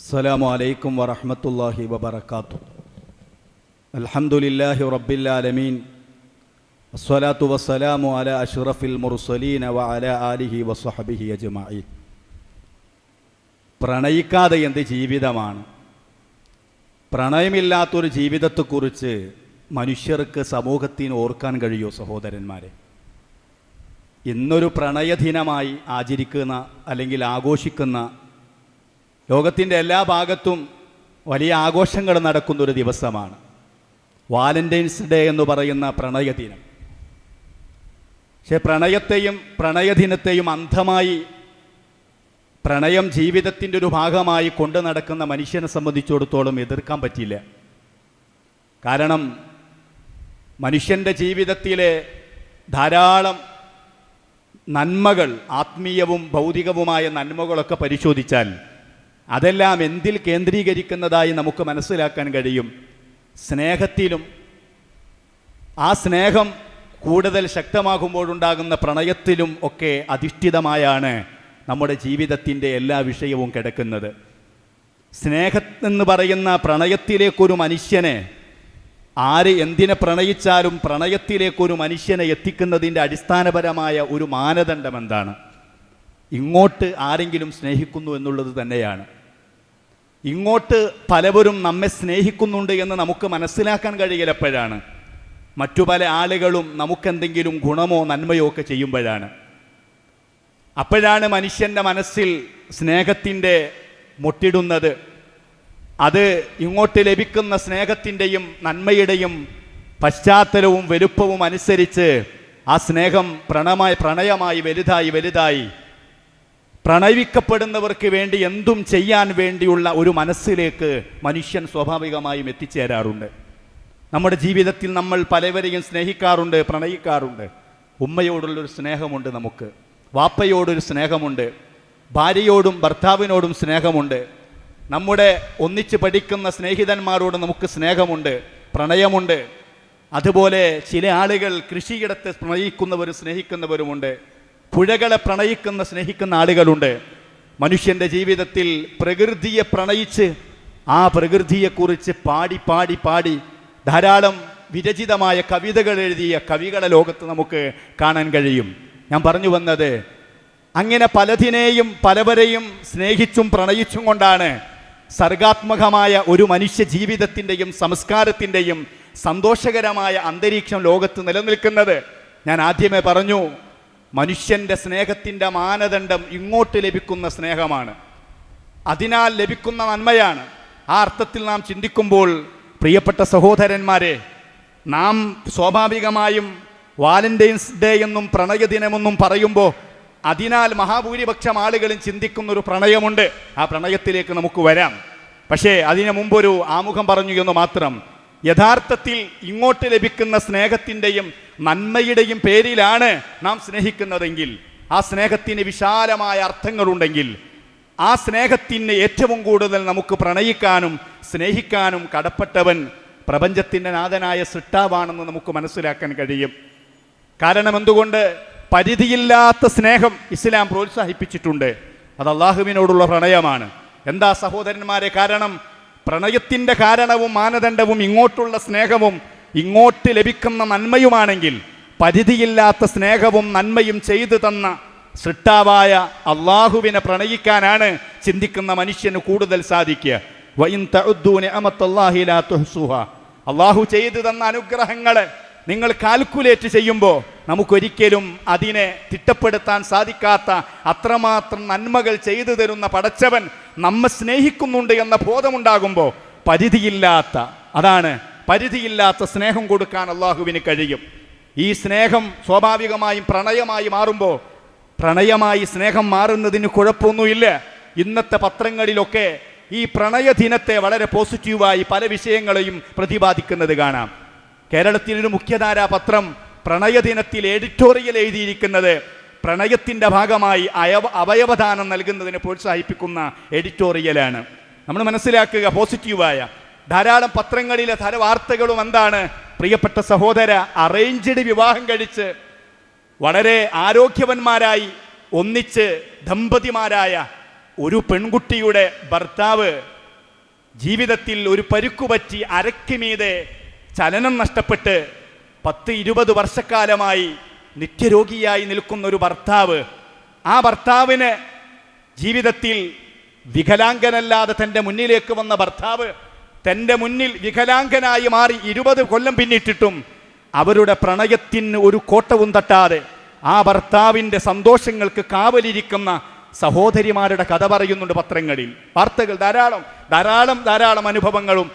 السلام عليكم ورحمة الله وبركاته الحمد لله رب العالمين الصلاة والسلام على أشرف المرسلين وعلى آله وصحبه أجمعين പ്രണയിക്കാതെ എന്ത് ജീവിതമാണ് പ്രണയമില്ലാത്തൊരു ജീവിതത്തെക്കുറിച്ച് മനുഷ്യർക്ക് സമൂഹത്തിന് ഓർക്കാൻ കഴിയുമോ സഹോദരന്മാരെ ഇന്നൊരു പ്രണയദിനമായി ആചരിക്കുന്ന അല്ലെങ്കിൽ ആഘോഷിക്കുന്ന ലോകത്തിന്റെ എല്ലാ ഭാഗത്തും വലിയ ആഘോഷങ്ങൾ നടക്കുന്ന ഒരു ദിവസമാണ്. വാലന്റൈൻസ് ഡേ എന്ന് പറയുന്ന പ്രണയദിനം. പക്ഷെ പ്രണയത്തെയും പ്രണയദിനത്തെയും അന്ധമായി പ്രണയം ജീവിതത്തിന്റെ ഒരു ഭാഗമായി കൊണ്ടു നടക്കുന്ന മനുഷ്യനെ സംബന്ധിച്ചിടത്തോളം എതിർക്കാൻ പറ്റില്ല. കാരണം മനുഷ്യന്റെ ജീവിതത്തിലെ ധാരാളം നന്മകൾ ആത്മീയവും ഭൗതികവുമായ നന്മകളൊക്കെ പരിശോധിച്ചാൽ അതെല്ലാം എന്തിൽ കേന്ദ്രീകരിക്കുന്നതായി നമുക്ക് മനസ്സിലാക്കാൻ കഴിയും? സ്നേഹത്തിലും. ആ സ്നേഹം കൂടുതൽ ശക്തമാകുമ്പോഴുണ്ടാകുന്ന പ്രണയത്തിലും ഒക്കെ അധിഷ്ഠിതമായാണ് നമ്മുടെ ജീവിതത്തിന്റെ എല്ലാ വിഷയവും കിടക്കുന്നത്. സ്നേഹം എന്ന് പറയുന്ന പ്രണയത്തിലേക്കൊരു മനുഷ്യനെ ആര് എന്തിനെ പ്രണയിച്ചാലും പ്രണയത്തിലേക്കൊരു മനുഷ്യനെ എത്തിക്കുന്നതിന്റെ അടിസ്ഥാനപരമായ ഒരു മാനദണ്ഡം എന്താണ്? ഇങ്ങോട്ട് ആരെങ്കിലും സ്നേഹിക്കുന്നു എന്നുള്ളത് തന്നെയാണ്. ഇങ്ങോട്ട് പലവരും നമ്മെ സ്നേഹിക്കുന്നുണ്ട് എന്ന് നമുക്ക് മനസ്സിലാക്കാൻ കഴിയലപ്പോഴാണ്. മറ്റു പല ആളുകളും നമുക്കെന്തെങ്കിലും ഗുണമോ നന്മയോ ഒക്കെ ചെയ്യുമ്പോഴാണ്. അപ്പോഴാണ് മനുഷ്യന്റെ മനസ്സിൽ സ്നേഹത്തിന്റെ മുട്ടിടുന്നത്. അത് ഇങ്ങോട്ട് ലഭിക്കുന്ന സ്നേഹത്തിന്റെയും നന്മയുടെയും പശ്ചാത്തലവും വലുപ്പവും അനുസരിച്ച് ആ സ്നേഹം പ്രണമായി പ്രണയമായി വലുതായി വലുതായി പ്രണയിക്കപ്പെടുന്നവർക്ക് വേണ്ടി എന്തും ചെയ്യാൻ വേണ്ടിയുള്ള ഒരു മനസ്സിലേക്ക് മനുഷ്യൻ സ്വാഭാവികമായും എത്തിച്ചേരാറുണ്ട്. നമ്മുടെ ജീവിതത്തിൽ നമ്മൾ പലവരെയും സ്നേഹിക്കാറുണ്ട് പ്രണയിക്കാറുണ്ട്. ഉമ്മയോടുള്ളൊരു സ്നേഹമുണ്ട് നമുക്ക്. വാപ്പയോടൊരു സ്നേഹമുണ്ട്. ഭാര്യയോടും ഭർത്താവിനോടും സ്നേഹമുണ്ട്. നമ്മുടെ ഒന്നിച്ച് പഠിക്കുന്ന സ്നേഹിതന്മാരോട് നമുക്ക് സ്നേഹമുണ്ട് പ്രണയമുണ്ട്. അതുപോലെ ചില ആളുകൾ കൃഷിയിടത്ത് പ്രണയിക്കുന്നവരും സ്നേഹിക്കുന്നവരുമുണ്ട്. പുഴകളെ പ്രണയിക്കുന്ന സ്നേഹിക്കുന്ന ആളുകളുണ്ട്. മനുഷ്യന്റെ ജീവിതത്തിൽ പ്രകൃതിയെ പ്രണയിച്ച് ആ പ്രകൃതിയെക്കുറിച്ച് പാടി പാടി പാടി ധാരാളം വിരചിതമായ കവിതകൾ എഴുതിയ കവികളെ ലോകത്ത് നമുക്ക് കാണാൻ കഴിയും. ഞാൻ പറഞ്ഞു വന്നത് അങ്ങനെ പലതിനെയും പലവരെയും സ്നേഹിച്ചും പ്രണയിച്ചും കൊണ്ടാണ് സർഗാത്മകമായ ഒരു മനുഷ്യ ജീവിതത്തിന്റെയും സംസ്കാരത്തിന്റെയും സന്തോഷകരമായ അന്തരീക്ഷം ലോകത്ത് നിലനിൽക്കുന്നത്. ഞാൻ ആദ്യമേ പറഞ്ഞു മനുഷ്യന്റെ സ്നേഹത്തിന്റെ മാനദണ്ഡം ഇങ്ങോട്ട് ലഭിക്കുന്ന സ്നേഹമാണ്. അതിനാൽ ലഭിക്കുന്ന നന്മയാണ്. ആ അർത്ഥത്തിൽ നാം ചിന്തിക്കുമ്പോൾ പ്രിയപ്പെട്ട സഹോദരന്മാരെ നാം സ്വാഭാവികമായും വാലന്റൈൻസ് ഡേ എന്നും പ്രണയദിനമെന്നും പറയുമ്പോൾ അതിനാൽ മഹാഭൂരിപക്ഷം ആളുകളും ചിന്തിക്കുന്ന ഒരു പ്രണയമുണ്ട്. ആ പ്രണയത്തിലേക്ക് നമുക്ക് വരാം. പക്ഷേ അതിനു മുമ്പൊരു ആമുഖം പറഞ്ഞു എന്ന് മാത്രം യഥാർത്ഥത്തിൽ ഇങ്ങോട്ട് ലഭിക്കുന്ന സ്നേഹത്തിന്റെയും നന്മയുടെയും പേരിലാണ് നാം സ്നേഹിക്കുന്നതെങ്കിൽ ആ സ്നേഹത്തിന് വിശാലമായ അർത്ഥങ്ങളുണ്ടെങ്കിൽ ആ സ്നേഹത്തിന് ഏറ്റവും കൂടുതൽ നമുക്ക് പ്രണയിക്കാനും സ്നേഹിക്കാനും കടപ്പെട്ടവൻ പ്രപഞ്ചത്തിന്റെ നാഥനായ സൃഷ്ടാവാണെന്ന് നമുക്ക് മനസ്സിലാക്കാൻ കഴിയും. കാരണം എന്തുകൊണ്ട്? പരിധിയില്ലാത്ത സ്നേഹം ഇസ്ലാം പ്രോത്സാഹിപ്പിച്ചിട്ടുണ്ട്. അത് അള്ളാഹുവിനോടുള്ള പ്രണയമാണ്. എന്താ സഹോദരന്മാരെ? കാരണം പ്രണയത്തിന്റെ കാരണവും മാനദണ്ഡവും ഇങ്ങോട്ടുള്ള സ്നേഹവും ഇങ്ങോട്ട് ലഭിക്കുന്ന നന്മയുമാണെങ്കിൽ പരിധിയില്ലാത്ത സ്നേഹവും നന്മയും ചെയ്തു തന്ന സൃഷ്ടാവായ അള്ളാഹുവിനെ പ്രണയിക്കാനാണ് ചിന്തിക്കുന്ന മനുഷ്യന് കൂടുതൽ സാധിക്കുക വൈൻ തുഹ്സുഹാ. അള്ളാഹു ചെയ്തു തന്ന അനുഗ്രഹങ്ങളെ നിങ്ങൾ കാൽക്കുലേറ്റ് ചെയ്യുമ്പോൾ നമുക്കൊരിക്കലും അതിനെ തിട്ടപ്പെടുത്താൻ സാധിക്കാത്ത അത്രമാത്രം നന്മകൾ ചെയ്തു തരുന്ന പടച്ചവൻ നമ്മെ സ്നേഹിക്കുന്നുണ്ട് എന്ന ബോധമുണ്ടാകുമ്പോൾ പരിധിയില്ലാത്ത അതാണ് പരിധിയില്ലാത്ത സ്നേഹം കൊടുക്കാൻ അള്ളാഹുവിന് കഴിയും. ഈ സ്നേഹം സ്വാഭാവികമായും പ്രണയമായി മാറുമ്പോൾ പ്രണയമായി സ്നേഹം മാറുന്നതിന് കുഴപ്പമൊന്നുമില്ല. ഇന്നത്തെ പത്രങ്ങളിലൊക്കെ ഈ പ്രണയ ദിനത്തെ വളരെ പോസിറ്റീവായി പല വിഷയങ്ങളെയും പ്രതിപാദിക്കുന്നത് കാണാം. കേരളത്തിലൊരു മുഖ്യധാരാ പത്രം പ്രണയദിനത്തിൽ എഡിറ്റോറിയൽ എഴുതിയിരിക്കുന്നത് പ്രണയത്തിന്റെ ഭാഗമായി അയവ അവയവദാനം നൽകുന്നതിനെ പ്രോത്സാഹിപ്പിക്കുന്ന എഡിറ്റോറിയലാണ് നമ്മൾ മനസ്സിലാക്കുക പോസിറ്റീവായ ധാരാളം പത്രങ്ങളിലെ ധാര വാർത്തകളും എന്താണ്? പ്രിയപ്പെട്ട സഹോദര അറേഞ്ച്ഡ് വിവാഹം കഴിച്ച് വളരെ ആരോഗ്യവന്മാരായി ഒന്നിച്ച് ദമ്പതിമാരായ ഒരു പെൺകുട്ടിയുടെ ഭർത്താവ് ജീവിതത്തിൽ ഒരു പരുക്കുപറ്റി അരയ്ക്ക് മീതെ ചലനം നഷ്ടപ്പെട്ട് പത്ത് ഇരുപത് വർഷക്കാലമായി നിത്യരോഗിയായി നിൽക്കുന്ന ഒരു ഭർത്താവ് ആ ഭർത്താവിന് ജീവിതത്തിൽ വികലാംഗനല്ലാതെ തന്റെ മുന്നിലേക്ക് വന്ന ഭർത്താവ് തന്റെ മുന്നിൽ വികലാംഗനായി മാറി ഇരുപത് കൊല്ലം പിന്നിട്ടിട്ടും അവരുടെ പ്രണയത്തിന് ഒരു കോട്ടവും തട്ടാതെ ആ ഭർത്താവിന്റെ സന്തോഷങ്ങൾക്ക് കാവലിരിക്കുന്ന സഹോദരിമാരുടെ കഥ പറയുന്നുണ്ട് പത്രങ്ങളിൽ. വാർത്തകൾ ധാരാളം ധാരാളം ധാരാളം അനുഭവങ്ങളും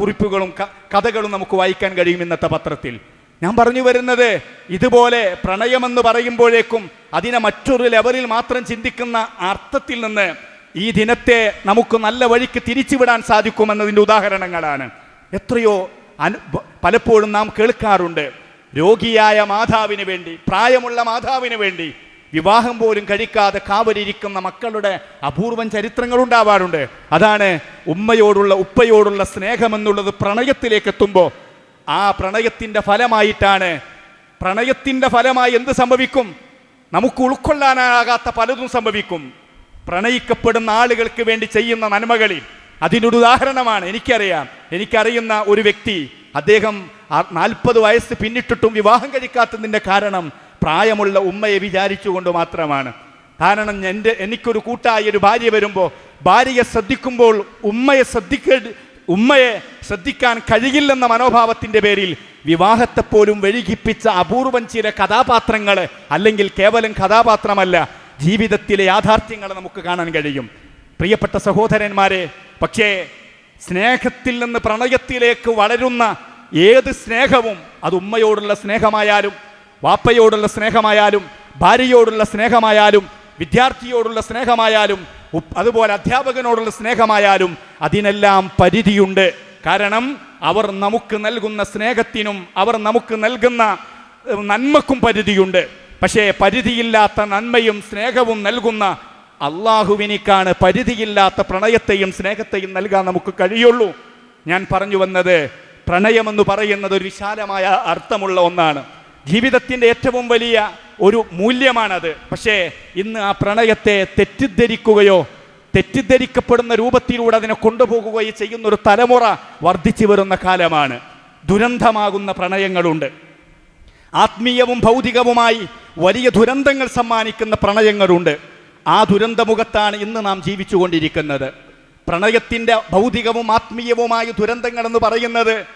കുറിപ്പുകളും കഥകളും നമുക്ക് വായിക്കാൻ കഴിയും ഇന്നത്തെ പത്രത്തിൽ. ഞാൻ പറഞ്ഞു വരുന്നത് ഇതുപോലെ പ്രണയമെന്ന് പറയുമ്പോഴേക്കും അതിനെ മറ്റൊരു ലെവലിൽ മാത്രം ചിന്തിക്കുന്ന അർത്ഥത്തിൽ നിന്ന് ഈ ദിനത്തെ നമുക്ക് നല്ല വഴിക്ക് തിരിച്ചുവിടാൻ സാധിക്കുമെന്നതിന്റെ ഉദാഹരണങ്ങളാണ്. എത്രയോ അനു പലപ്പോഴും നാം കേൾക്കാറുണ്ട്. രോഗിയായ മാതാവിന് വേണ്ടി പ്രായമുള്ള മാതാവിന് വേണ്ടി വിവാഹം പോലും കഴിക്കാതെ കാവലിരിക്കുന്ന മക്കളുടെ അപൂർവം ചരിത്രങ്ങൾ ഉണ്ടാവാറുണ്ട് അതാണ് ഉമ്മയോടുള്ള ഉപ്പയോടുള്ള സ്നേഹമെന്നുള്ളത് പ്രണയത്തിലേക്ക് എത്തുമ്പോൾ ആ പ്രണയത്തിന്റെ ഫലമായിട്ടാണ്. പ്രണയത്തിന്റെ ഫലമായി എന്ത് സംഭവിക്കും? നമുക്ക് ഉൾക്കൊള്ളാനാകാത്ത പലതും സംഭവിക്കും. പ്രണയിക്കപ്പെടുന്ന ആളുകൾക്ക് വേണ്ടി ചെയ്യുന്ന നന്മകളിൽ. അതിനൊരു ഉദാഹരണമാണ് എനിക്കറിയാം. എനിക്കറിയുന്ന ഒരു വ്യക്തി അദ്ദേഹം നാൽപ്പത് വയസ്സ് പിന്നിട്ടിട്ടും വിവാഹം കഴിക്കാത്തതിന്റെ കാരണം പ്രായമുള്ള ഉമ്മയെ വിചാരിച്ചുകൊണ്ട് മാത്രമാണ്. കാരണം എന്റെ എനിക്കൊരു കൂട്ടായി ഒരു ഭാര്യ വരുമ്പോൾ ഭാര്യയെ ശ്രദ്ധിക്കുമ്പോൾ ഉമ്മയെ ശ്രദ്ധിക്ക ഉമ്മയെ ശ്രദ്ധിക്കാൻ കഴിയില്ലെന്ന മനോഭാവത്തിന്റെ പേരിൽ വിവാഹത്തെപ്പോലും വഴുകിപ്പിച്ച അപൂർവം ചില കഥാപാത്രങ്ങൾ അല്ലെങ്കിൽ കേവലം കഥാപാത്രമല്ല ജീവിതത്തിലെ യാഥാർത്ഥ്യങ്ങൾ നമുക്ക് കാണാൻ കഴിയും. പ്രിയപ്പെട്ട സഹോദരന്മാരെ പക്ഷേ സ്നേഹത്തിൽ നിന്ന് പ്രണയത്തിലേക്ക് വളരുന്ന ഏത് സ്നേഹവും അത് ഉമ്മയോടുള്ള സ്നേഹമായാലും വാപ്പയോടുള്ള സ്നേഹമായാലും ഭാര്യയോടുള്ള സ്നേഹമായാലും വിദ്യാർത്ഥിയോടുള്ള സ്നേഹമായാലും അതുപോലെ അധ്യാപകനോടുള്ള സ്നേഹമായാലും അതിനെല്ലാം പരിധിയുണ്ട്. കാരണം അവർ നമുക്ക് നൽകുന്ന സ്നേഹത്തിനും അവർ നമുക്ക് നൽകുന്ന നന്മക്കും പരിധിയുണ്ട്. പക്ഷേ പരിധിയില്ലാത്ത നന്മയും സ്നേഹവും നൽകുന്ന അള്ളാഹുവിനിക്കാണ് പരിധിയില്ലാത്ത പ്രണയത്തെയും സ്നേഹത്തെയും നൽകാൻ നമുക്ക് കഴിയുള്ളൂ. ഞാൻ പറഞ്ഞു വന്നത് പ്രണയമെന്ന് പറയുന്നത് ഒരു വിശാലമായ അർത്ഥമുള്ള ഒന്നാണ്. ജീവിതത്തിന്റെ ഏറ്റവും വലിയ ഒരു മൂല്യമാണത്. പക്ഷേ ഇന്ന് ആ പ്രണയത്തെ തെറ്റിദ്ധരിക്കുകയോ തെറ്റിദ്ധരിക്കപ്പെടുന്ന രൂപത്തിലൂടെ അതിനെ കൊണ്ടുപോകുകയോ ചെയ്യുന്ന ഒരു തലമുറ വർദ്ധിച്ചു വരുന്ന കാലമാണ്. ദുരന്തമാകുന്ന പ്രണയങ്ങളുണ്ട്. ആത്മീയവും ഭൗതികവുമായി വലിയ ദുരന്തങ്ങൾ സമ്മാനിക്കുന്ന പ്രണയങ്ങളുണ്ട്. ആ ദുരന്തമുഖത്താണ് ഇന്ന് നാം ജീവിച്ചുകൊണ്ടിരിക്കുന്നത്. പ്രണയത്തിന്റെ ഭൗതികവും ആത്മീയവുമായ ദുരന്തങ്ങളെന്ന് പറയുന്നത്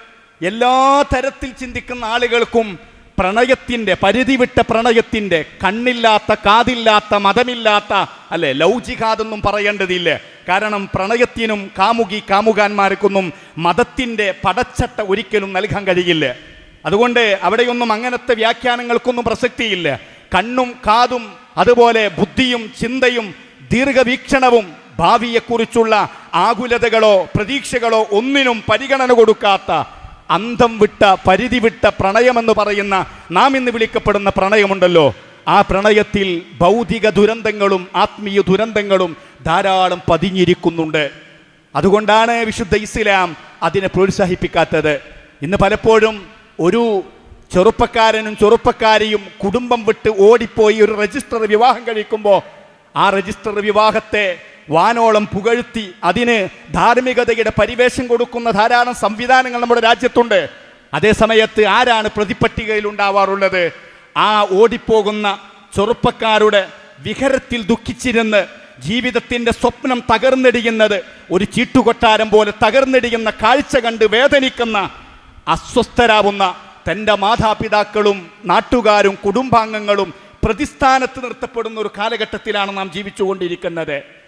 എല്ലാ തരത്തിൽ ചിന്തിക്കുന്ന ആളുകൾക്കും പ്രണയത്തിന്റെ പരിധി വിട്ട പ്രണയത്തിന്റെ കണ്ണില്ലാത്ത കാതില്ലാത്ത മതമില്ലാത്ത അല്ലെ ലൗചികാതൊന്നും പറയേണ്ടതില്ല. കാരണം പ്രണയത്തിനും കാമുകി കാമുകാന്മാർക്കൊന്നും മതത്തിന്റെ പടച്ചട്ട ഒരിക്കലും നൽകാൻ കഴിയില്ല. അതുകൊണ്ട് അവിടെയൊന്നും അങ്ങനത്തെ വ്യാഖ്യാനങ്ങൾക്കൊന്നും പ്രസക്തിയില്ല. കണ്ണും കാതും അതുപോലെ ബുദ്ധിയും ചിന്തയും ദീർഘവീക്ഷണവും ഭാവിയെക്കുറിച്ചുള്ള ആകുലതകളോ പ്രതീക്ഷകളോ ഒന്നിനും പരിഗണന കൊടുക്കാത്ത അന്തം വിട്ട പരിധി വിട്ട പ്രണയമെന്ന് പറയുന്ന നാം ഇന്ന് വിളിക്കപ്പെടുന്ന പ്രണയമുണ്ടല്ലോ. ആ പ്രണയത്തിൽ ഭൗതിക ദുരന്തങ്ങളും ആത്മീയ ദുരന്തങ്ങളും ധാരാളം പതിഞ്ഞിരിക്കുന്നുണ്ട്. അതുകൊണ്ടാണ് വിശുദ്ധ ഇസ്ലാം അതിനെ പ്രോത്സാഹിപ്പിക്കാത്തത്. ഇന്ന് പലപ്പോഴും ഒരു ചെറുപ്പക്കാരനും ചെറുപ്പക്കാരിയും കുടുംബം വിട്ട് ഓടിപ്പോയി ഒരു രജിസ്റ്റർ വിവാഹം കഴിക്കുമ്പോൾ ആ രജിസ്റ്റർ വിവാഹത്തെ വാനോളം പുകഴ്ത്തി അതിന് ധാർമ്മികതയുടെ പരിവേഷം കൊടുക്കുന്ന ധാരാളം സംവിധാനങ്ങൾ നമ്മുടെ രാജ്യത്തുണ്ട്. അതേ സമയത്ത് ആരാണ് പ്രതിപട്ടികയിൽ ഉണ്ടാവാറുള്ളത്? ആ ഓടിപ്പോകുന്ന ചെറുപ്പക്കാരുടെ വിഹരത്തിൽ ദുഃഖിച്ചിരുന്ന് ജീവിതത്തിന്റെ സ്വപ്നം തകർന്നിടിയുന്നത് ഒരു ചീട്ടുകൊട്ടാരം പോലെ തകർന്നിടിയുന്ന കാഴ്ച കണ്ട് വേദനിക്കുന്ന അസ്വസ്ഥരാവുന്ന തന്റെ മാതാപിതാക്കളും നാട്ടുകാരും കുടുംബാംഗങ്ങളും പ്രതിസ്ഥാനത്ത് നിർത്തപ്പെടുന്ന ഒരു കാലഘട്ടത്തിലാണ് നാം ജീവിച്ചുകൊണ്ടിരിക്കുന്നത്.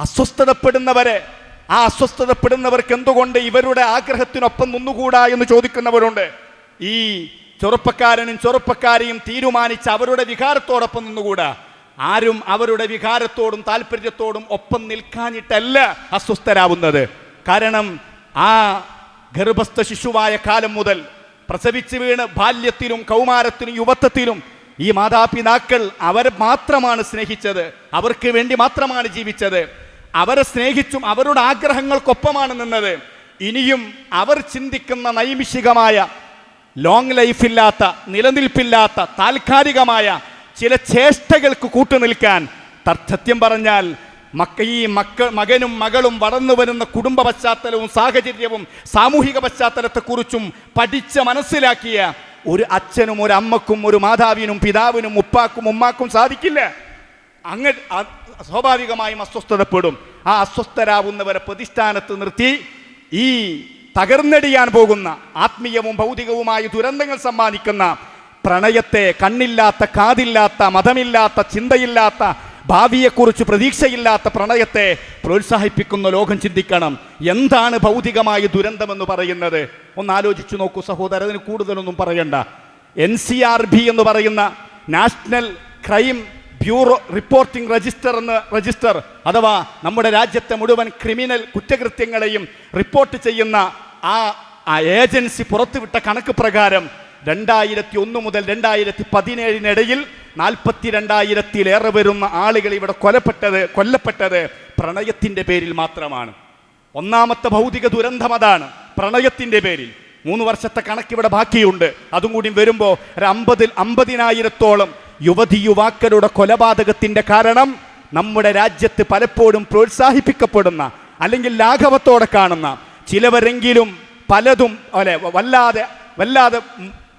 അസ്വസ്ഥതപ്പെടുന്നവരെ ആ അസ്വസ്ഥതപ്പെടുന്നവർക്ക് എന്തുകൊണ്ട് ഇവരുടെ ആഗ്രഹത്തിനൊപ്പം നിന്നുകൂടാ എന്ന് ചോദിക്കുന്നവരുണ്ട്? ഈ ചെറുപ്പക്കാരനും ചെറുപ്പക്കാരെയും തീരുമാനിച്ച് അവരുടെ വികാരത്തോടൊപ്പം നിന്നുകൂടാ. ആരും അവരുടെ വികാരത്തോടും താല്പര്യത്തോടും ഒപ്പം നിൽക്കാനിട്ടല്ല അസ്വസ്ഥരാവുന്നത്. കാരണം ആ ഗർഭസ്ഥ ശിശുവായ കാലം മുതൽ പ്രസവിച്ചു വീണ് ബാല്യത്തിലും കൗമാരത്തിലും യുവത്വത്തിലും ഈ മാതാപിതാക്കൾ അവരെ മാത്രമാണ് സ്നേഹിച്ചത്. അവർക്ക് വേണ്ടി മാത്രമാണ് ജീവിച്ചത്. അവരെ സ്നേഹിച്ചും അവരുടെ ആഗ്രഹങ്ങൾക്കൊപ്പമാണ് നിന്നത്. ഇനിയും അവർ ചിന്തിക്കുന്ന നൈമിഷികമായ ലോങ് ലൈഫില്ലാത്ത നിലനിൽപ്പില്ലാത്ത താൽക്കാലികമായ ചില ചേഷ്ടകൾക്ക് കൂട്ടുനിൽക്കാൻ നിൽക്കാൻ സത്യം പറഞ്ഞാൽ മക്ക ഈ മക്ക മകനും മകളും വളർന്നു വരുന്ന കുടുംബ പശ്ചാത്തലവും സാഹചര്യവും സാമൂഹിക പശ്ചാത്തലത്തെക്കുറിച്ചും പഠിച്ച് മനസ്സിലാക്കിയ ഒരു അച്ഛനും ഒരു അമ്മക്കും ഒരു മാതാവിനും പിതാവിനും ഉപ്പാക്കും ഉമ്മാക്കും സാധിക്കില്ല. അങ്ങ് സ്വാഭാവികമായും അസ്വസ്ഥതപ്പെടും. ആ അസ്വസ്ഥരാവുന്നവരെ പ്രതിഷ്ഠാനത്ത് നിർത്തി ഈ തകർന്നടിയാൻ പോകുന്ന ആത്മീയവും ഭൗതികവുമായ ദുരന്തങ്ങൾ സമ്മാനിക്കുന്ന പ്രണയത്തെ കണ്ണില്ലാത്ത കാതില്ലാത്ത മതമില്ലാത്ത ചിന്തയില്ലാത്ത ഭാവിയെക്കുറിച്ച് പ്രതീക്ഷയില്ലാത്ത പ്രണയത്തെ പ്രോത്സാഹിപ്പിക്കുന്ന ലോകം ചിന്തിക്കണം. എന്താണ് ഭൗതികമായ ദുരന്തമെന്ന് പറയുന്നത്? ഒന്ന് ആലോചിച്ചു നോക്കൂ സഹോദരൻ അതിന് കൂടുതലൊന്നും പറയണ്ട. എൻ സി ആർ ബി എന്ന് പറയുന്ന national crime bureau reporting register എന്ന് രജിസ്റ്റർ അഥവാ നമ്മുടെ രാജ്യത്തെ മുഴുവൻ ക്രിമിനൽ കുറ്റകൃത്യങ്ങളെയും റിപ്പോർട്ട് ചെയ്യുന്ന ആ ആ ഏജൻസി പുറത്തുവിട്ട കണക്ക് പ്രകാരം രണ്ടായിരത്തി ഒന്ന് മുതൽ രണ്ടായിരത്തി പതിനേഴിനിടയിൽ നാൽപ്പത്തി രണ്ടായിരത്തിലേറെ വരുന്ന ആളുകൾ ഇവിടെ കൊലപ്പെട്ടത് കൊല്ലപ്പെട്ടത് പ്രണയത്തിന്റെ പേരിൽ മാത്രമാണ്. ഒന്നാമത്തെ ഭൗതിക ദുരന്തം അതാണ് പ്രണയത്തിന്റെ പേരിൽ. മൂന്ന് വർഷത്തെ കണക്കിവിടെ ബാക്കിയുണ്ട്. അതും കൂടി വരുമ്പോൾ ഒരു അമ്പതിൽ അമ്പതിനായിരത്തോളം യുവതി യുവാക്കളുടെ കൊലപാതകത്തിന്റെ കാരണം നമ്മുടെ രാജ്യത്ത് പലപ്പോഴും പ്രോത്സാഹിപ്പിക്കപ്പെടുന്ന അല്ലെങ്കിൽ ലാഘവത്തോടെ കാണുന്ന ചിലവരെങ്കിലും പലതും അല്ലെ വല്ലാതെ വല്ലാതെ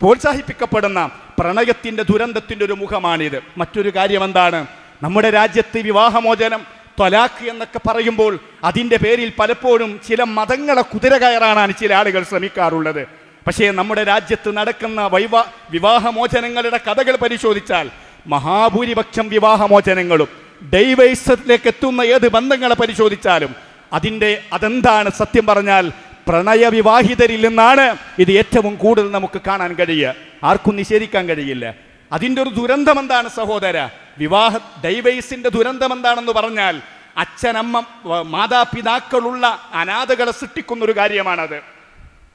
പ്രോത്സാഹിപ്പിക്കപ്പെടുന്ന പ്രണയത്തിന്റെ ദുരന്തത്തിന്റെ ഒരു മുഖമാണിത്. മറ്റൊരു കാര്യം എന്താണ് നമ്മുടെ രാജ്യത്ത് വിവാഹമോചനം ത്വലാഖ് എന്നൊക്കെ പറയുമ്പോൾ അതിന്റെ പേരിൽ പലപ്പോഴും ചില മതങ്ങളെ കുതിര കയറാനാണ് ചില ആളുകൾ ശ്രമിക്കാറുള്ളത്. പക്ഷേ നമ്മുടെ രാജ്യത്ത് നടക്കുന്ന വൈവാ വിവാഹമോചനങ്ങളുടെ കഥകൾ പരിശോധിച്ചാൽ മഹാഭൂരിപക്ഷം വിവാഹമോചനങ്ങളും ഡൈവേഴ്സിലേക്ക് എത്തുന്ന ഏത് ബന്ധങ്ങളെ പരിശോധിച്ചാലും അതിന്റെ അതെന്താണ് സത്യം പറഞ്ഞാൽ പ്രണയവിവാഹിതരിൽ നിന്നാണ് ഇത് ഏറ്റവും കൂടുതൽ നമുക്ക് കാണാൻ കഴിയുക. ആർക്കും നിഷേധിക്കാൻ കഴിയില്ല. അതിന്റെ ഒരു ദുരന്തം എന്താണ് സഹോദര? വിവാഹ ഡൈവേഴ്സിന്റെ ദുരന്തം എന്താണെന്ന് പറഞ്ഞാൽ അച്ഛനമ്മ മാതാപിതാക്കളുള്ള അനാഥകളെ സൃഷ്ടിക്കുന്നൊരു കാര്യമാണത്.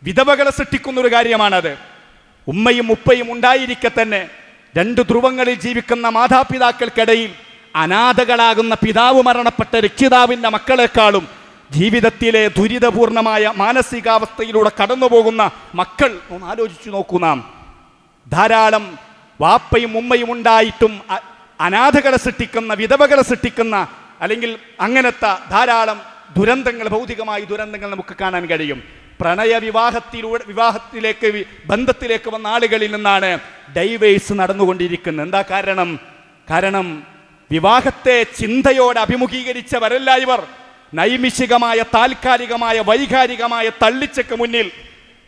വിധവകളെ സൃഷ്ടിക്കുന്ന ഒരു കാര്യമാണത്. ഉമ്മയും ഉപ്പയും ഉണ്ടായിരിക്കെ തന്നെ രണ്ട് ധ്രുവങ്ങളിൽ ജീവിക്കുന്ന മാതാപിതാക്കൾക്കിടയിൽ അനാഥകളാകുന്ന പിതാവ് മരണപ്പെട്ട രക്ഷിതാവിന്റെ മക്കളെക്കാളും ജീവിതത്തിലെ ദുരിതപൂർണമായ മാനസികാവസ്ഥയിലൂടെ കടന്നുപോകുന്ന മക്കൾ ഒന്ന് ആലോചിച്ചു നോക്കൂ നാം. ധാരാളം വാപ്പയും ഉമ്മയും ഉണ്ടായിട്ടും അനാഥകളെ സൃഷ്ടിക്കുന്ന വിധവകളെ സൃഷ്ടിക്കുന്ന അല്ലെങ്കിൽ അങ്ങനത്തെ ധാരാളം ദുരന്തങ്ങൾ ഭൗതികമായി ദുരന്തങ്ങൾ നമുക്ക് കാണാൻ കഴിയും. പ്രണയ വിവാഹത്തിലൂടെ വിവാഹത്തിലേക്ക് ബന്ധത്തിലേക്ക് വന്ന ആളുകളിൽ നിന്നാണ് ഡൈവേഴ്സ് നടന്നുകൊണ്ടിരിക്കുന്നത്. എന്താ കാരണം? കാരണം വിവാഹത്തെ ചിന്തയോടെ അഭിമുഖീകരിച്ചവരല്ല ഇവർ. നൈമിഷികമായ താൽക്കാലികമായ വൈകാരികമായ തള്ളിച്ചക്ക് മുന്നിൽ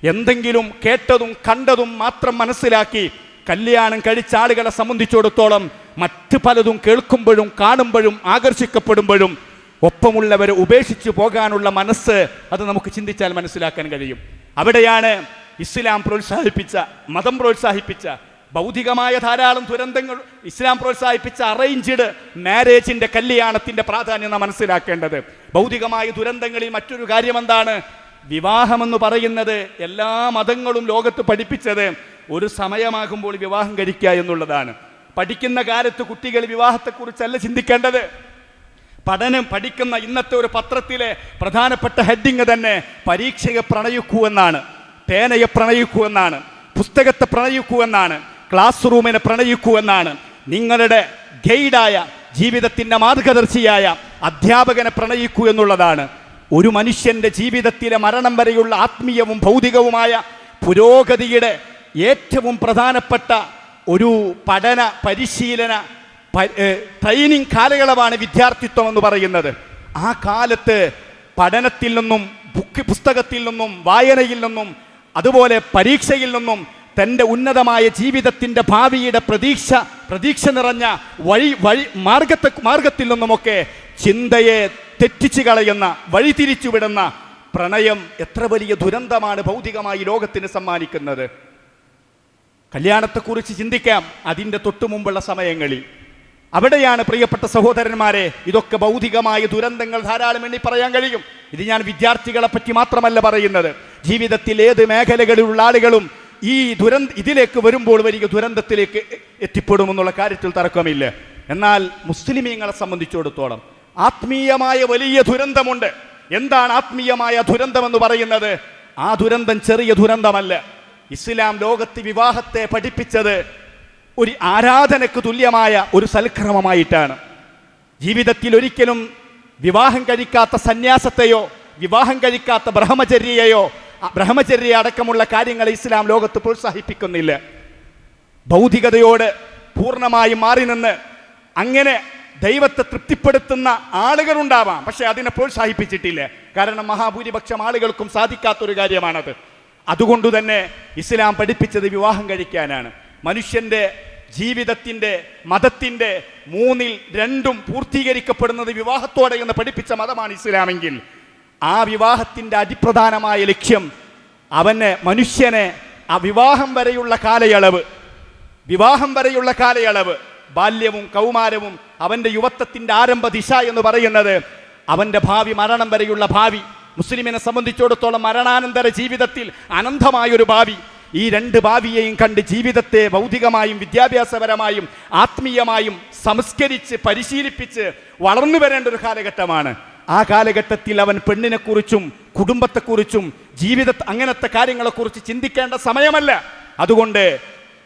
എന്തെങ്കിലും കേട്ടതും കണ്ടതും മാത്രം മനസ്സിലാക്കി കല്യാണം കഴിച്ച ആളുകളെ സംബന്ധിച്ചിടത്തോളം മറ്റ് പലതും കേൾക്കുമ്പോഴും കാണുമ്പോഴും ആകർഷിക്കപ്പെടുമ്പോഴും ഒപ്പമുള്ളവരെ ഉപേക്ഷിച്ചു പോകാനുള്ള മനസ്സ് അത് നമുക്ക് ചിന്തിച്ചാൽ മനസ്സിലാക്കാൻ കഴിയും. അവിടെയാണ് ഇസ്ലാം പ്രോത്സാഹിപ്പിച്ച മതം പ്രോത്സാഹിപ്പിച്ച ഭൗതികമായ ധാരാളം ദുരന്തങ്ങൾ ഇസ്ലാം പ്രോത്സാഹിപ്പിച്ച അറേഞ്ച്ഡ് മാരേജിന്റെ കല്യാണത്തിന്റെ പ്രാധാന്യം നാം മനസ്സിലാക്കേണ്ടത്. ഭൗതികമായ ദുരന്തങ്ങളിൽ മറ്റൊരു കാര്യം എന്താണ് വിവാഹമെന്ന് പറയുന്നത് എല്ലാ മതങ്ങളും ലോകത്ത് പഠിപ്പിച്ചത് ഒരു സമയമാകുമ്പോൾ വിവാഹം കഴിക്കുക എന്നുള്ളതാണ്. പഠിക്കുന്ന കാലത്ത് കുട്ടികൾ വിവാഹത്തെക്കുറിച്ചല്ല ചിന്തിക്കേണ്ടത്. പഠനം പഠിക്കുന്ന ഇന്നത്തെ ഒരു പത്രത്തിലെ പ്രധാനപ്പെട്ട ഹെഡിങ് തന്നെ പരീക്ഷയെ പ്രണയിക്കൂ എന്നാണ് പേനയെ പ്രണയിക്കൂ എന്നാണ് പുസ്തകത്തെ പ്രണയിക്കൂ എന്നാണ് ക്ലാസ് റൂമിനെ പ്രണയിക്കൂ എന്നാണ്. നിങ്ങളുടെ ഗൈഡായ ജീവിതത്തിന്റെ മാർഗദർശിയായ അധ്യാപകനെ പ്രണയിക്കൂ എന്നുള്ളതാണ്. ഒരു മനുഷ്യന്റെ ജീവിതത്തിലെ മരണം വരെയുള്ള ആത്മീയവും ഭൗതികവുമായ പുരോഗതിയുടെ ഏറ്റവും പ്രധാനപ്പെട്ട ഒരു പഠന പരിശീലന ട്രെയിനിങ് കാലയളവാണ് വിദ്യാർത്ഥിത്വം എന്ന് പറയുന്നത്. ആ കാലത്ത് പഠനത്തിൽ നിന്നും ബുക്ക് പുസ്തകത്തിൽ നിന്നും വായനയിൽ നിന്നും അതുപോലെ പരീക്ഷയിൽ നിന്നും തന്റെ ഉന്നതമായ ജീവിതത്തിന്റെ ഭാവിയുടെ പ്രതീക്ഷ പ്രതീക്ഷ നിറഞ്ഞ വഴി വഴി മാർഗത്തെ മാർഗത്തിൽ നിന്നുമൊക്കെ ചിന്തയെ തെറ്റിച്ചു കളയുന്ന വഴിതിരിച്ചുവിടുന്ന പ്രണയം എത്ര വലിയ ദുരന്തമാണ് ഭൗതികമായി ലോകത്തിന് സമ്മാനിക്കുന്നത്. കല്യാണത്തെക്കുറിച്ച് ചിന്തിക്കാം അതിന്റെ തൊട്ടു മുമ്പുള്ള സമയങ്ങളിൽ. അവിടെയാണ് പ്രിയപ്പെട്ട സഹോദരന്മാരെ ഇതൊക്കെ ഭൗതികമായ ദുരന്തങ്ങൾ ധാരാളം എണ്ണി പറയാൻ കഴിയും. ഇത് ഞാൻ വിദ്യാർത്ഥികളെ പറ്റി മാത്രമല്ല പറയുന്നത്. ജീവിതത്തിൽ ഏത് മേഖലകളിലുള്ള ആളുകളും ഈ ദുരന്ത ഇതിലേക്ക് വരുമ്പോൾ വലിയ ദുരന്തത്തിലേക്ക് എത്തിപ്പെടുമെന്നുള്ള കാര്യത്തിൽ തർക്കമില്ല. എന്നാൽ മുസ്ലിമീങ്ങളെ സംബന്ധിച്ചിടത്തോളം ആത്മീയമായ വലിയ ദുരന്തമുണ്ട്. എന്താണ് ആത്മീയമായ ദുരന്തം എന്ന് പറയുന്നത്? ആ ദുരന്തം ചെറിയ ദുരന്തമല്ല. ഇസ്ലാം ലോകത്ത് വിവാഹത്തെ പഠിപ്പിച്ചത് ഒരു ആരാധനക്ക് തുല്യമായ ഒരു സൽക്രമമായിട്ടാണ്. ജീവിതത്തിൽ ഒരിക്കലും വിവാഹം കഴിക്കാത്ത സന്യാസത്തെയോ വിവാഹം കഴിക്കാത്ത ബ്രഹ്മചര്യയെയോ ബ്രഹ്മചര്യ അടക്കമുള്ള കാര്യങ്ങൾ ഇസ്ലാം ലോകത്ത് പ്രോത്സാഹിപ്പിക്കുന്നില്ല. ഭൗതികതയോട് പൂർണമായി മാറി നിന്ന് അങ്ങനെ ദൈവത്തെ തൃപ്തിപ്പെടുത്തുന്ന ആളുകളുണ്ടാവാം പക്ഷെ അതിനെ പ്രോത്സാഹിപ്പിച്ചിട്ടില്ല. കാരണം മഹാഭൂരിപക്ഷം ആളുകൾക്കും സാധിക്കാത്തൊരു കാര്യമാണത്. അതുകൊണ്ട് തന്നെ ഇസ്ലാം പഠിപ്പിച്ചത് വിവാഹം കഴിക്കാനാണ്. മനുഷ്യന്റെ ജീവിതത്തിന്റെ മതത്തിന്റെ മൂന്നിൽ രണ്ടും പൂർത്തീകരിക്കപ്പെടുന്നത് വിവാഹത്തോടെ എന്ന് പഠിപ്പിച്ച മതമാണ് ഇസ്ലാമെങ്കിൽ ആ വിവാഹത്തിന്റെ അതിപ്രധാനമായ ലക്ഷ്യം അവനെ മനുഷ്യനെ ആ വിവാഹം വരെയുള്ള കാലയളവ് വിവാഹം വരെയുള്ള കാലയളവ് ബാല്യവും കൗമാരവും അവന്റെ യുവത്വത്തിന്റെ ആരംഭ ദിശ എന്ന് പറയുന്നത് അവന്റെ ഭാവി മരണം വരെയുള്ള ഭാവി. മുസ്ലിമിനെ സംബന്ധിച്ചിടത്തോളം മരണാനന്തര ജീവിതത്തിൽ അനന്തമായൊരു ഭാവി. ഈ രണ്ട് ഭാവിയെയും കണ്ട് ജീവിതത്തെ ഭൗതികമായും വിദ്യാഭ്യാസപരമായും ആത്മീയമായും സംസ്കരിച്ച് പരിശീലിപ്പിച്ച് വളർന്നു വരേണ്ട ഒരു കാലഘട്ടമാണ്. ആ കാലഘട്ടത്തിൽ അവൻ പെണ്ണിനെക്കുറിച്ചും കുടുംബത്തെക്കുറിച്ചും ജീവിത അങ്ങനത്തെ കാര്യങ്ങളെക്കുറിച്ച് ചിന്തിക്കേണ്ട സമയമല്ല. അതുകൊണ്ട്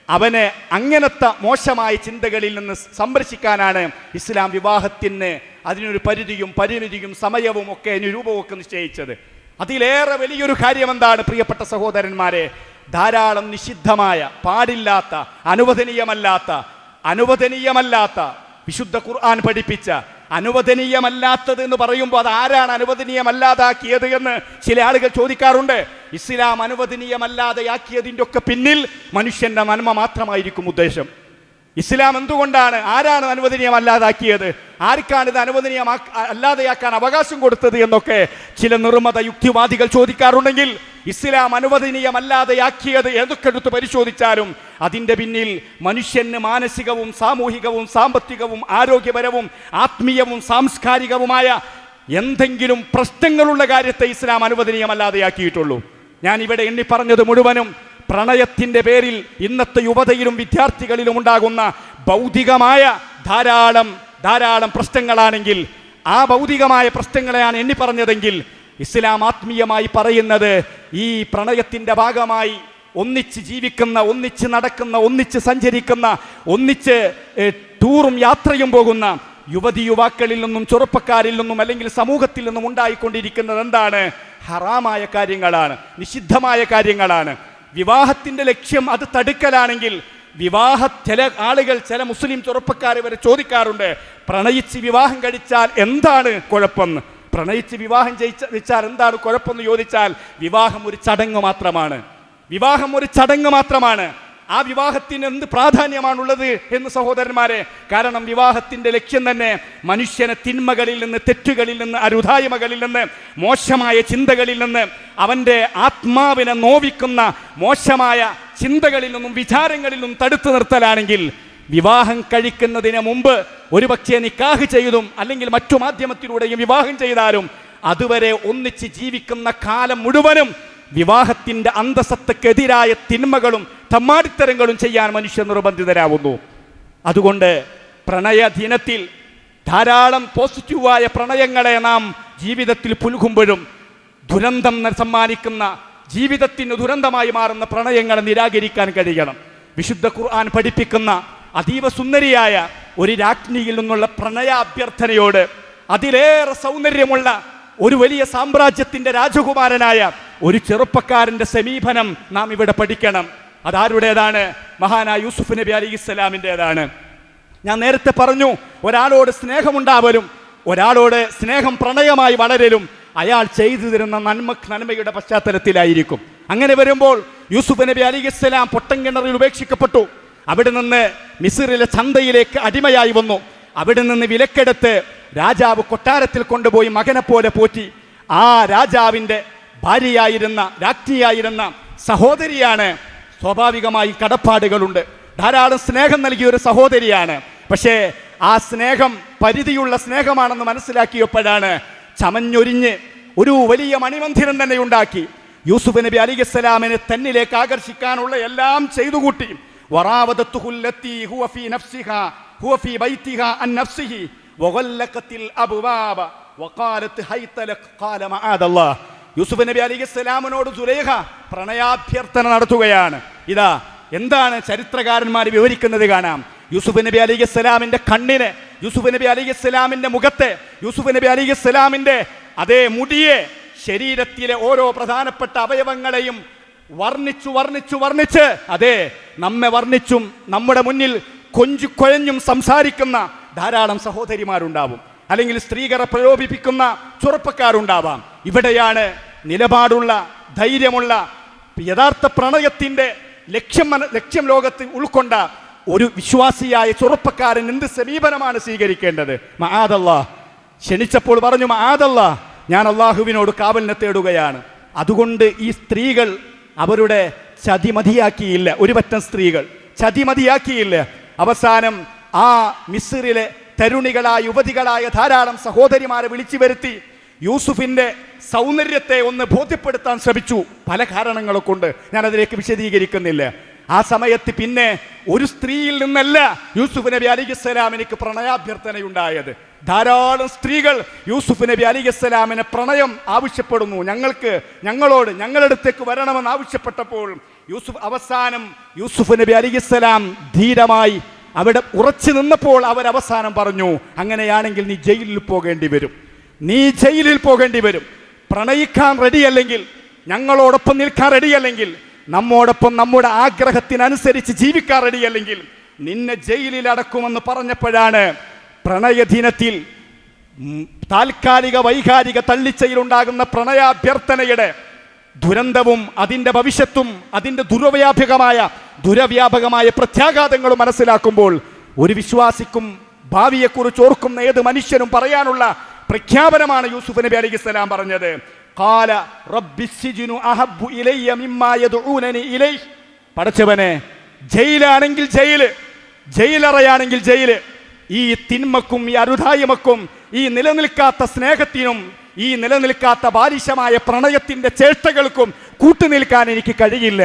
അവനെ അങ്ങനത്തെ മോശമായ ചിന്തകളിൽ നിന്ന് സംരക്ഷിക്കാനാണ് ഇസ്ലാം വിവാഹത്തിന് അതിനൊരു പരിധിയും പരിമിതിയും സമയവും ഒക്കെ അതിന് രൂപമൊക്കെ നിശ്ചയിച്ചത്. അതിലേറെ വലിയൊരു കാര്യം എന്താണ് പ്രിയപ്പെട്ട സഹോദരന്മാരെ? ധാരാളം നിഷിദ്ധമായ പാടില്ലാത്ത അനുവദനീയമല്ലാത്ത അനുവദനീയമല്ലാത്ത വിശുദ്ധ ഖുർആൻ പഠിപ്പിച്ച അനുവദനീയമല്ലാത്തത് എന്ന് പറയുമ്പോൾ അത് ആരാണ് അനുവദനീയമല്ലാതാക്കിയത് എന്ന് ചില ആളുകൾ ചോദിക്കാറുണ്ട്. ഇസ്ലാം അനുവദനീയമല്ലാതെയാക്കിയതിന്റെ ഒക്കെ പിന്നിൽ മനുഷ്യന്റെ നന്മ മാത്രമായിരിക്കും ഉദ്ദേശം. ഇസ്ലാം എന്തുകൊണ്ടാണ്? ആരാണ് അനുവദനീയമല്ലാതാക്കിയത്? ആർക്കാണ് ഇത് അനുവദനീയമാ അല്ലാതെയാക്കാൻ അവകാശം കൊടുത്തത് എന്നൊക്കെ ചില നിർമ്മത യുക്തിവാദികൾ ചോദിക്കാറുണ്ടെങ്കിൽ ഇസ്ലാം അനുവദനീയമല്ലാതെയാക്കിയത് ഏതൊക്കെ എടുത്ത് പരിശോധിച്ചാലും അതിന്റെ പിന്നിൽ മനുഷ്യന് മാനസികവും സാമൂഹികവും സാമ്പത്തികവും ആരോഗ്യപരവും ആത്മീയവും സാംസ്കാരികവുമായ എന്തെങ്കിലും പ്രശ്നങ്ങളുള്ള കാര്യത്തെ ഇസ്ലാം അനുവദനീയമല്ലാതെയാക്കിയിട്ടുള്ളൂ. ഞാൻ ഇവിടെ എണ്ണി പറഞ്ഞത് മുഴുവനും പ്രണയത്തിന്റെ പേരിൽ ഇന്നത്തെ യുവതയിലും വിദ്യാർത്ഥികളിലും ഉണ്ടാകുന്ന ഭൗതികമായ ധാരാളം ധാരാളം പ്രശ്നങ്ങളാണെങ്കിൽ ആ ഭൗതികമായ പ്രശ്നങ്ങളെയാണ് എണ്ണി പറഞ്ഞതെങ്കിൽ ഇസ്ലാം ആത്മീയമായി പറയുന്നത് ഈ പ്രണയത്തിന്റെ ഭാഗമായി ഒന്നിച്ച് ജീവിക്കുന്ന ഒന്നിച്ച് നടക്കുന്ന ഒന്നിച്ച് സഞ്ചരിക്കുന്ന ഒന്നിച്ച് ടൂറും യാത്രയും പോകുന്ന യുവതി യുവാക്കളിൽ നിന്നും ചെറുപ്പക്കാരിൽ നിന്നും അല്ലെങ്കിൽ സമൂഹത്തിൽ നിന്നും ഉണ്ടായിക്കൊണ്ടിരിക്കുന്നത് എന്താണ്? ഹറാമായ കാര്യങ്ങളാണ് നിഷിദ്ധമായ കാര്യങ്ങളാണ്. വിവാഹത്തിന്റെ ലക്ഷ്യം അത് തടുക്കലാണെങ്കിൽ വിവാഹ ചില ആളുകൾ ചില മുസ്ലിം ചെറുപ്പക്കാർ വരെ ചോദിക്കാറുണ്ട് പ്രണയിച്ച് വിവാഹം കഴിച്ചാൽ എന്താണ് കുഴപ്പം പ്രണയിച്ച് വിവാഹം ജയിച്ചാൽ എന്താണ് കുഴപ്പമെന്ന് ചോദിച്ചാൽ വിവാഹം ഒരു ചടങ്ങ് മാത്രമാണ്. വിവാഹം ഒരു ചടങ്ങ് മാത്രമാണ്. ആ വിവാഹത്തിന് എന്ത് പ്രാധാന്യമാണുള്ളത് എന്ന് സഹോദരന്മാരെ കാരണം വിവാഹത്തിന്റെ ലക്ഷ്യം തന്നെ മനുഷ്യനെ തിന്മകളിൽ നിന്ന് തെറ്റുകളിൽ നിന്ന് അരുതായ്മകളിൽ നിന്ന് മോശമായ ചിന്തകളിൽ നിന്ന് അവന്റെ ആത്മാവിനെ നോവിക്കുന്ന മോശമായ ചിന്തകളിൽ നിന്നും വിചാരങ്ങളിൽ നിന്നും തടുത്തു നിർത്തലാണെങ്കിൽ വിവാഹം കഴിക്കുന്നതിന് മുമ്പ് ഒരു ഒരുപക്ഷെ നിക്കാഹ് ചെയ്തും അല്ലെങ്കിൽ മറ്റു മാധ്യമത്തിലൂടെയും വിവാഹം ചെയ്താലും അതുവരെ ഒന്നിച്ച് ജീവിക്കുന്ന കാലം മുഴുവനും വിവാഹത്തിന്റെ അന്തസ്സത്തക്കെതിരായ തിന്മകളും തമ്മാടിത്തരങ്ങളും ചെയ്യാൻ മനുഷ്യർ നിർബന്ധിതരാവുന്നു. അതുകൊണ്ട് പ്രണയ ദിനത്തിൽ ധാരാളം പോസിറ്റീവായ പ്രണയങ്ങളെ നാം ജീവിതത്തിൽ പുലുകുമ്പോഴും ദുരന്തം സമ്മാനിക്കുന്ന ജീവിതത്തിന് ദുരന്തമായി മാറുന്ന പ്രണയങ്ങളെ നിരാകരിക്കാൻ കഴിയണം. വിശുദ്ധ ഖുർആൻ പഠിപ്പിക്കുന്ന അതീവ സുന്ദരിയായ ഒരു രാജ്ഞിയിൽ നിന്നുള്ള പ്രണയ അഭ്യർത്ഥനയോട് അതിലേറെ സൗന്ദര്യമുള്ള ഒരു വലിയ സാമ്രാജ്യത്തിന്റെ രാജകുമാരനായ ഒരു ചെറുപ്പക്കാരന്റെ സമീപനം നാം ഇവിടെ പഠിക്കണം. അതാരുടേതാണ്? മഹാനായ യൂസുഫ് നബി അലി ഇസ്ലാമിന്റെതാണ് ഞാൻ നേരത്തെ പറഞ്ഞു ഒരാളോട് സ്നേഹമുണ്ടാവലും ഒരാളോട് സ്നേഹം പ്രണയമായി വളരലും അയാൾ ചെയ്തു തരുന്ന നന്മ നന്മയുടെ പശ്ചാത്തലത്തിലായിരിക്കും. അങ്ങനെ വരുമ്പോൾ യൂസുഫ് നബി അലി ഇസ്ലാം പൊട്ടൻകിണറിൽ ഉപേക്ഷിക്കപ്പെട്ടു. അവിടെ നിന്ന് മിസിറിലെ ചന്തയിലേക്ക് അടിമയായി വന്നു. അവിടെ നിന്ന് വിലക്കെടുത്ത് രാജാവ് കൊട്ടാരത്തിൽ കൊണ്ടുപോയി മകനെ പോലെ പോറ്റി. ആ രാജാവിന്റെ ഭാര്യയായിരുന്ന രാജ്ഞിയായിരുന്ന സഹോദരിയാണ്. സ്വാഭാവികമായി കടപ്പാടുകളുണ്ട്. ധാരാളം സ്നേഹം നൽകിയ ഒരു സഹോദരിയാണ്. പക്ഷേ ആ സ്നേഹം പരിധിയുള്ള സ്നേഹമാണെന്ന് മനസ്സിലാക്കിയപ്പോഴാണ് ചമഞ്ഞൊരിഞ്ഞ് ഒരു വലിയ മണിമന്ദിരം തന്നെ ഉണ്ടാക്കി. യൂസുഫ് നബി അലിഗസ്സലാമിനെ തന്നിലേക്ക് ആകർഷിക്കാനുള്ള എല്ലാം ചെയ്തുകൂട്ടി. വറാവതത്തുഹുല്ലത്തി هو في نفسها هو في بيتها عن نفسه وغلقت الابواب وقالت هيت لك قال معاذ الله യൂസുഫ് നബി അലി ഇസ്ലാമിനോട് സുലേഖ പ്രണയാഭ്യർത്ഥന നടത്തുകയാണ് ഇതാ എന്താണ് ചരിത്രകാരന്മാർ വിവരിക്കുന്നത് കാണാം യൂസുഫ് നബി അലി ഇസ്ലാമിന്റെ കണ്ണിന് യൂസുഫ് നബി അലൈഹി ഇസ്ലാമിന്റെ മുഖത്തെ യൂസുഫ് നബി അലൈഹി ഇസ്ലാമിന്റെ അതേ മുടിയെ ശരീരത്തിലെ ഓരോ പ്രധാനപ്പെട്ട അവയവങ്ങളെയും വർണ്ണിച്ചു വർണ്ണിച്ചു വർണ്ണിച്ച് അതെ നമ്മെ വർണ്ണിച്ചും നമ്മുടെ മുന്നിൽ കൊഞ്ചു കൊഴഞ്ഞും സംസാരിക്കുന്ന ധാരാളം സഹോദരിമാരുണ്ടാവും. അല്ലെങ്കിൽ സ്ത്രീകളെ പ്രലോഭിപ്പിക്കുന്ന ചെറുപ്പക്കാരുണ്ടാവാം. ഇവിടെയാണ് നിലപാടുള്ള ധൈര്യമുള്ള യഥാർത്ഥ പ്രണയത്തിന്റെ ലക്ഷ്യം ലക്ഷ്യം ലോകത്ത് ഉൾക്കൊണ്ട ഒരു വിശ്വാസിയായ ചെറുപ്പക്കാരൻ എന്ത് സമീപനമാണ് സ്വീകരിക്കേണ്ടത്? മഹാദല്ല. ക്ഷണിച്ചപ്പോൾ പറഞ്ഞു മഹാദല്ല ഞാൻ അള്ളാഹുവിനോട് കാവലിനെ തേടുകയാണ്. അതുകൊണ്ട് ഈ സ്ത്രീകൾ അവരുടെ ചതിമതിയാക്കിയില്ല. ഒരു പറ്റം സ്ത്രീകൾ ചതി മതിയാക്കിയില്ല അവസാനം ആ മിസ്രിലെ തരുണികളായ യുവതികളായ ധാരാളം സഹോദരിമാരെ വിളിച്ചു വരുത്തി യൂസുഫിന്റെ സൗന്ദര്യത്തെ ഒന്ന് ബോധ്യപ്പെടുത്താൻ ശ്രമിച്ചു. പല കാരണങ്ങളെ കൊണ്ട് ഞാനതിലേക്ക് വിശദീകരിക്കുന്നില്ല. ആ സമയത്ത് പിന്നെ ഒരു സ്ത്രീയിൽ നിന്നല്ല യൂസുഫ് നബി അലിഖിസ്സലാമിനിക്ക് പ്രണയാഭ്യർത്ഥനയുണ്ടായത്. ധാരാളം സ്ത്രീകൾ യൂസുഫ് നബി അലിഖിസ്സലാമിനെ പ്രണയം ആവശ്യപ്പെടുന്നു. ഞങ്ങൾക്ക് ഞങ്ങളോട് ഞങ്ങളടുത്തേക്ക് വരണമെന്ന് ആവശ്യപ്പെട്ടപ്പോൾ യൂസുഫ് അവസാനം യൂസുഫ് നബി അലിഖിസ്സലാം ധീരമായി അവിടെ ഉറച്ചു നിന്നപ്പോൾ അവർ അവസാനം പറഞ്ഞു അങ്ങനെയാണെങ്കിൽ നീ ജയിലിൽ പോകേണ്ടി വരും. നീ ജയിലിൽ പോകേണ്ടി വരും. പ്രണയിക്കാൻ റെഡിയല്ലെങ്കിൽ ഞങ്ങളോടൊപ്പം നിൽക്കാൻ റെഡിയല്ലെങ്കിൽ നമ്മോടൊപ്പം നമ്മുടെ ആഗ്രഹത്തിനനുസരിച്ച് ജീവിക്കാറടി അല്ലെങ്കിൽ നിന്നെ ജയിലിൽ അടക്കുമെന്ന് പറഞ്ഞപ്പോഴാണ് പ്രണയദിനത്തിൽ താൽക്കാലിക വൈകാരിക തള്ളിച്ചയിലുണ്ടാകുന്ന പ്രണയാഭ്യർത്ഥനയുടെ ദുരന്തവും അതിന്റെ ഭവിഷ്യത്തും അതിന്റെ ദുർവ്യാപകമായ ദുരവ്യാപകമായ പ്രത്യാഘാതങ്ങളും മനസ്സിലാക്കുമ്പോൾ ഒരു വിശ്വാസിക്കും ഭാവിയെക്കുറിച്ച് ഓർക്കുന്ന ഏത് മനുഷ്യനും പറയാനുള്ള പ്രഖ്യാപനമാണ് യൂസുഫ് നബി അലൈഹി സ്വലാം പറഞ്ഞത്. കാല റബ്ബിസ്സിജുനു അഹബ്ബു ഇലയ്യ മിമ്മാ യദ്ഊനനി ഇലൈഹി. പടച്ചവനെ ജയിലാണെങ്കിൽ ജയിൽ ജയിലറയാണെങ്കിൽ ജയിൽ. ഈ തിന്മക്കും ഈ അരുതായ്മക്കും ഈ നിലനിൽക്കാത്ത സ്നേഹത്തിനും ഈ നിലനിൽക്കാത്ത ബാലിശമായ പ്രണയത്തിന്റെ ചേഷ്ടകൾക്കും കൂട്ടുനിൽക്കാൻ എനിക്ക് കഴിയില്ല.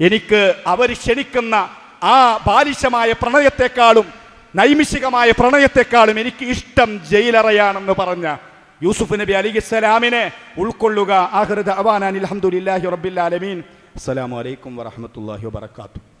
എനിക്ക് അവർ ക്ഷണിക്കുന്ന ആ ബാലിശമായ പ്രണയത്തെക്കാളും നൈമിഷികമായ പ്രണയത്തെക്കാളും എനിക്ക് ഇഷ്ടം ജയിലറയാണെന്ന് പറഞ്ഞ യൂസുഫ് നബി അലിഖിസ്സലാമിനെ ഉൾക്കൊള്ളുക. ആഹൃദ അവാനാൻ അലഹമുല്ലാഹി റബ്ബിൽ ആലമീൻ. അസ്സലാമു അലൈക്കും വറഹമത്തല്ലാഹി വബർക്കാത്തു